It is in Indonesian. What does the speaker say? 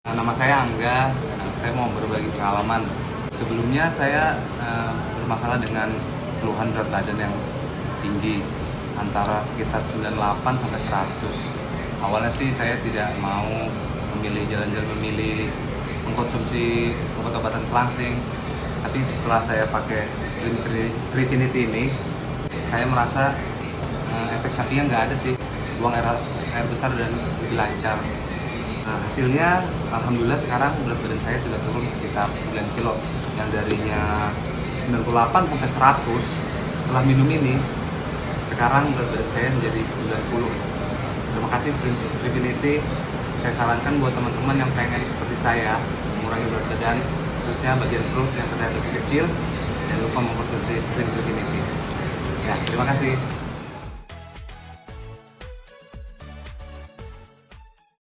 Nah, Nama saya Angga, Nah, saya mau berbagi pengalaman. Sebelumnya saya eh, bermasalah dengan keluhan berat badan yang tinggi, antara sekitar 98 sampai 100. Awalnya sih saya tidak mau memilih jalan-jalan memilih mengkonsumsi obat-obatan pelangsing, tapi setelah saya pakai Slim Tri- Trifinity ini, saya merasa eh, efek sampingnya nggak ada sih, buang air, air besar dan lebih lancar. Hasilnya alhamdulillah sekarang berat badan saya sudah turun sekitar 9 kilo. Yang darinya 98 sampai 100 setelah minum ini sekarang berat badan saya menjadi 90 terima kasih Slim Trifinity saya sarankan buat teman-teman yang pengen seperti saya mengurangi berat badan khususnya bagian perut yang terlihat lebih kecil jangan lupa mengkonsumsi Slim Trifinity ya terima kasih